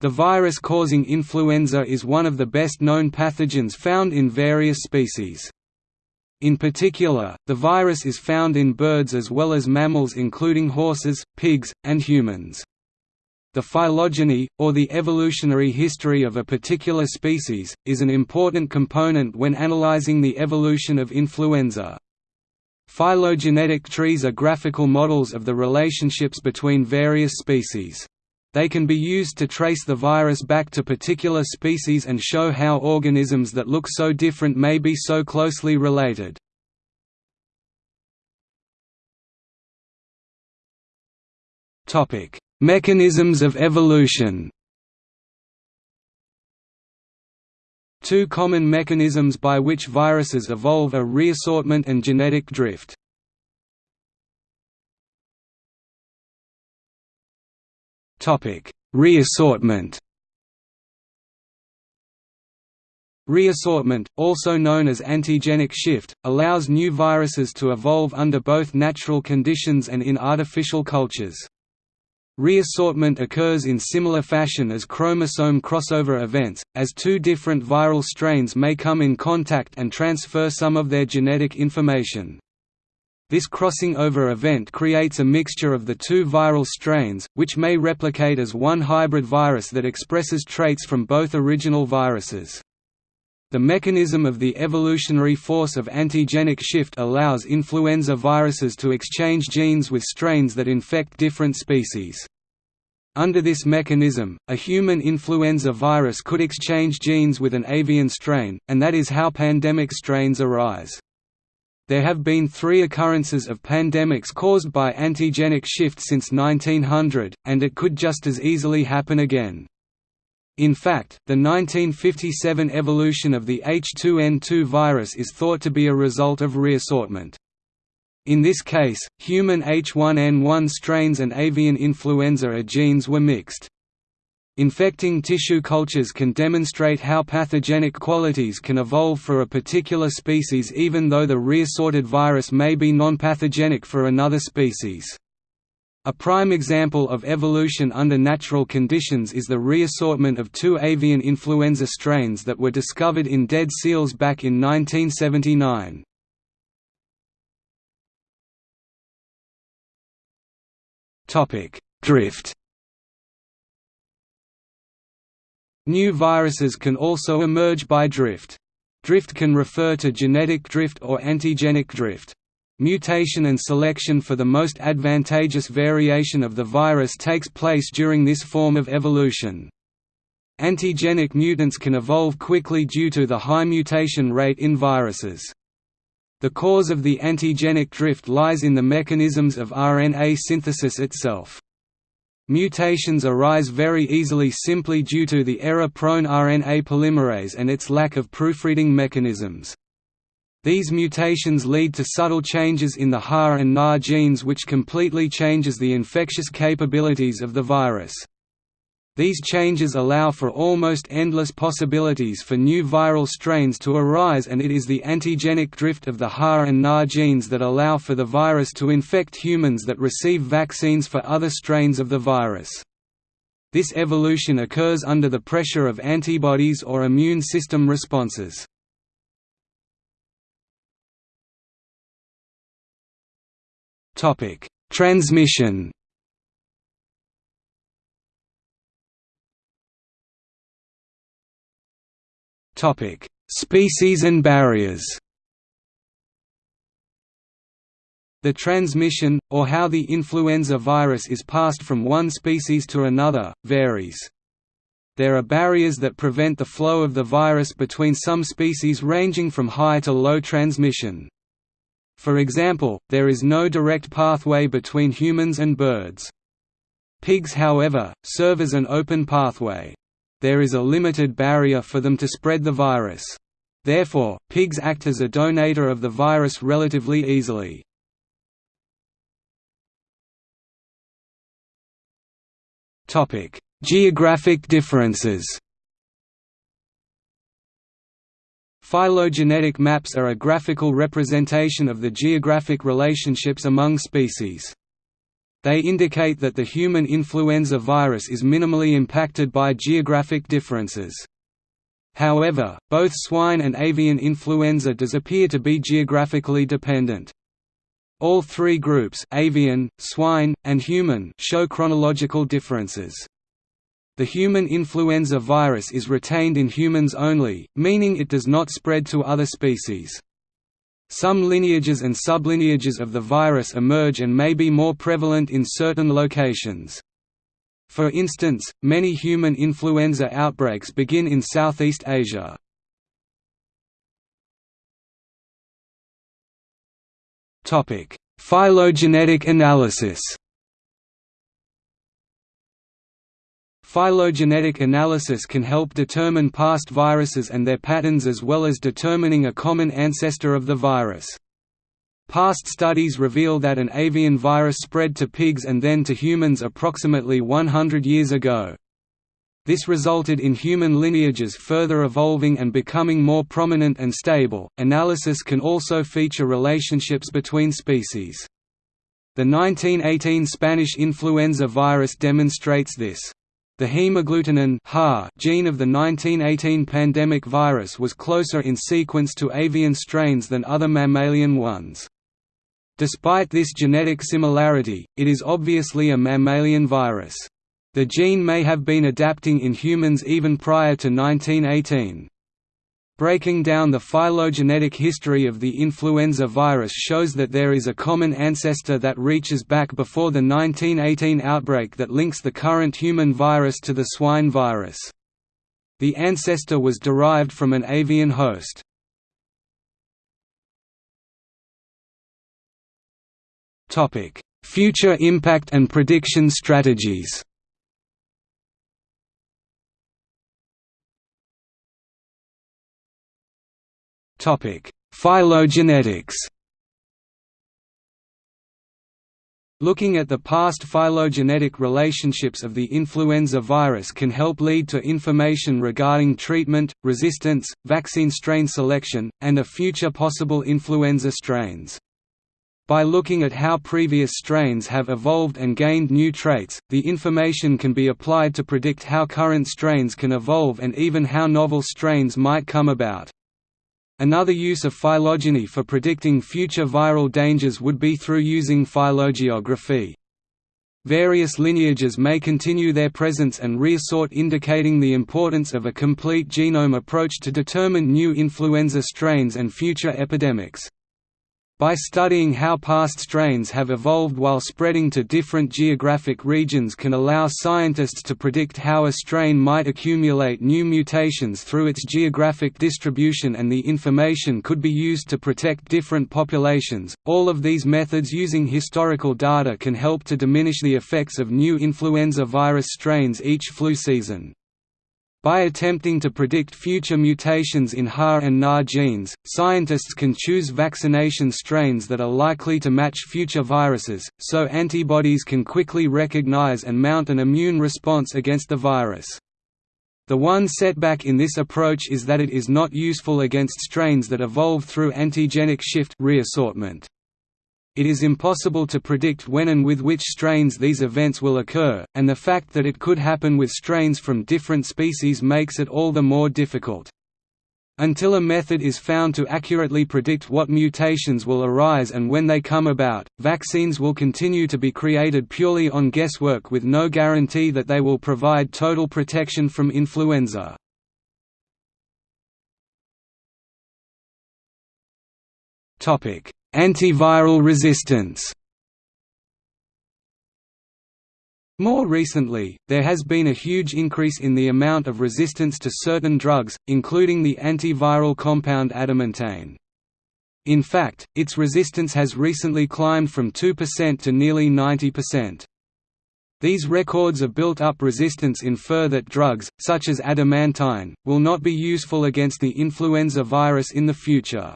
The virus causing influenza is one of the best known pathogens found in various species. In particular, the virus is found in birds as well as mammals including horses, pigs, and humans. The phylogeny, or the evolutionary history of a particular species, is an important component when analyzing the evolution of influenza. Phylogenetic trees are graphical models of the relationships between various species. They can be used to trace the virus back to particular species and show how organisms that look so different may be so closely related. Mechanisms of evolution Two common mechanisms by which viruses evolve are reassortment and genetic drift. Reassortment Reassortment, also known as antigenic shift, allows new viruses to evolve under both natural conditions and in artificial cultures. Reassortment occurs in similar fashion as chromosome crossover events, as two different viral strains may come in contact and transfer some of their genetic information. This crossing over event creates a mixture of the two viral strains, which may replicate as one hybrid virus that expresses traits from both original viruses. The mechanism of the evolutionary force of antigenic shift allows influenza viruses to exchange genes with strains that infect different species. Under this mechanism, a human influenza virus could exchange genes with an avian strain, and that is how pandemic strains arise. There have been three occurrences of pandemics caused by antigenic shift since 1900, and it could just as easily happen again. In fact, the 1957 evolution of the H2N2 virus is thought to be a result of reassortment. In this case, human H1N1 strains and avian influenza A genes were mixed. Infecting tissue cultures can demonstrate how pathogenic qualities can evolve for a particular species even though the reassorted virus may be non-pathogenic for another species. A prime example of evolution under natural conditions is the reassortment of two avian influenza strains that were discovered in dead seals back in 1979. Drift New viruses can also emerge by drift. Drift can refer to genetic drift or antigenic drift. Mutation and selection for the most advantageous variation of the virus takes place during this form of evolution. Antigenic mutants can evolve quickly due to the high mutation rate in viruses. The cause of the antigenic drift lies in the mechanisms of RNA synthesis itself. Mutations arise very easily simply due to the error-prone RNA polymerase and its lack of proofreading mechanisms. These mutations lead to subtle changes in the HA and NA genes which completely changes the infectious capabilities of the virus. These changes allow for almost endless possibilities for new viral strains to arise and it is the antigenic drift of the HA and NA genes that allow for the virus to infect humans that receive vaccines for other strains of the virus. This evolution occurs under the pressure of antibodies or immune system responses. Transmission Topic: Species and barriers. The transmission, or how the influenza virus is passed from one species to another, varies. There are barriers that prevent the flow of the virus between some species ranging from high to low transmission. For example, there is no direct pathway between humans and birds. Pigs however, serve as an open pathway there is a limited barrier for them to spread the virus. Therefore, pigs act as a donator of the virus relatively easily. Geographic differences Phylogenetic maps are a graphical representation of the geographic relationships among species. They indicate that the human influenza virus is minimally impacted by geographic differences. However, both swine and avian influenza does appear to be geographically dependent. All three groups avian, swine, and human show chronological differences. The human influenza virus is retained in humans only, meaning it does not spread to other species. Some lineages and sublineages of the virus emerge and may be more prevalent in certain locations. For instance, many human influenza outbreaks begin in Southeast Asia. Phylogenetic analysis Phylogenetic analysis can help determine past viruses and their patterns as well as determining a common ancestor of the virus. Past studies reveal that an avian virus spread to pigs and then to humans approximately 100 years ago. This resulted in human lineages further evolving and becoming more prominent and stable. Analysis can also feature relationships between species. The 1918 Spanish influenza virus demonstrates this. The hemagglutinin gene of the 1918 pandemic virus was closer in sequence to avian strains than other mammalian ones. Despite this genetic similarity, it is obviously a mammalian virus. The gene may have been adapting in humans even prior to 1918. Breaking down the phylogenetic history of the influenza virus shows that there is a common ancestor that reaches back before the 1918 outbreak that links the current human virus to the swine virus. The ancestor was derived from an avian host. Future impact and prediction strategies Phylogenetics. Looking at the past phylogenetic relationships of the influenza virus can help lead to information regarding treatment, resistance, vaccine strain selection, and a future possible influenza strains. By looking at how previous strains have evolved and gained new traits, the information can be applied to predict how current strains can evolve and even how novel strains might come about. Another use of phylogeny for predicting future viral dangers would be through using phylogeography. Various lineages may continue their presence and reassort indicating the importance of a complete genome approach to determine new influenza strains and future epidemics. By studying how past strains have evolved while spreading to different geographic regions can allow scientists to predict how a strain might accumulate new mutations through its geographic distribution and the information could be used to protect different populations. All of these methods using historical data can help to diminish the effects of new influenza virus strains each flu season. By attempting to predict future mutations in HA and NA genes, scientists can choose vaccination strains that are likely to match future viruses, so antibodies can quickly recognize and mount an immune response against the virus. The one setback in this approach is that it is not useful against strains that evolve through antigenic shift reassortment it is impossible to predict when and with which strains these events will occur, and the fact that it could happen with strains from different species makes it all the more difficult. Until a method is found to accurately predict what mutations will arise and when they come about, vaccines will continue to be created purely on guesswork with no guarantee that they will provide total protection from influenza. Topic: Antiviral resistance More recently, there has been a huge increase in the amount of resistance to certain drugs, including the antiviral compound adamantane. In fact, its resistance has recently climbed from 2% to nearly 90%. These records of built-up resistance infer that drugs, such as adamantine, will not be useful against the influenza virus in the future.